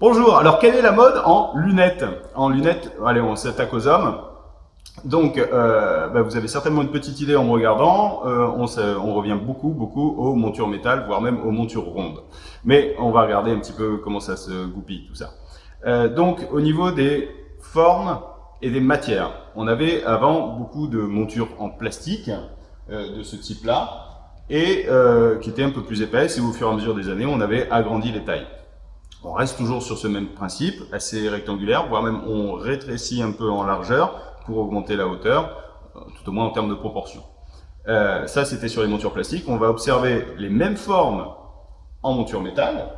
Bonjour, alors quelle est la mode en lunettes? En lunettes, allez, on s'attaque aux hommes. Donc, euh, bah, vous avez certainement une petite idée en me regardant, euh, on, on, revient beaucoup, beaucoup aux montures métal, voire même aux montures rondes. Mais on va regarder un petit peu comment ça se goupille, tout ça. Euh, donc, au niveau des formes et des matières, on avait avant beaucoup de montures en plastique euh, de ce type-là, et euh, qui étaient un peu plus épaisses, et au fur et à mesure des années, on avait agrandi les tailles. On reste toujours sur ce même principe, assez rectangulaire, voire même on rétrécit un peu en largeur pour augmenter la hauteur, euh, tout au moins en termes de proportion. Euh, ça, c'était sur les montures plastiques. On va observer les mêmes formes en monture métal,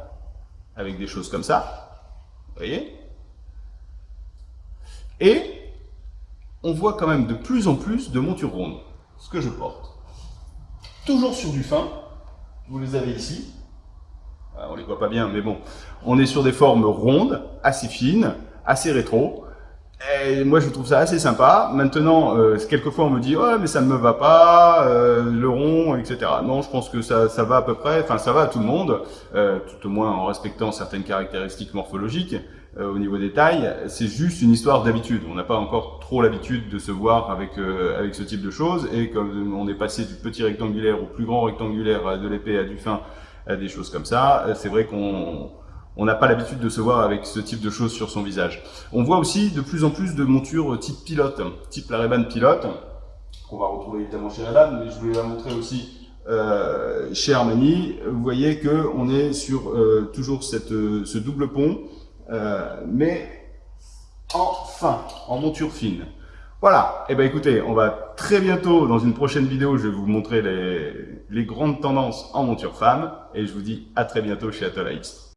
avec des choses comme ça. Vous voyez? Et on voit quand même de plus en plus de montures rondes, ce que je porte. Toujours sur du fin, vous les avez ici, on les voit pas bien, mais bon. On est sur des formes rondes, assez fines, assez rétro. Et moi, je trouve ça assez sympa. Maintenant, euh, quelquefois, on me dit « Ouais, mais ça ne me va pas, euh, le rond, etc. » Non, je pense que ça, ça va à peu près, enfin, ça va à tout le monde, euh, tout au moins en respectant certaines caractéristiques morphologiques euh, au niveau des tailles. C'est juste une histoire d'habitude. On n'a pas encore trop l'habitude de se voir avec, euh, avec ce type de choses. Et comme on est passé du petit rectangulaire au plus grand rectangulaire, de l'épée à du fin, des choses comme ça. Euh, c'est vrai qu'on on n'a pas l'habitude de se voir avec ce type de choses sur son visage. On voit aussi de plus en plus de montures type pilote, type la Ray-Ban pilote, qu'on va retrouver évidemment chez Ray-Ban, mais je voulais la montrer aussi euh, chez Armani. Vous voyez que on est sur euh, toujours cette, ce double pont, mais en fin, en monture fine. Voilà, et eh ben écoutez, on va très bientôt, dans une prochaine vidéo, je vais vous montrer les, les grandes tendances en monture femme, et je vous dis à très bientôt chez Atola X.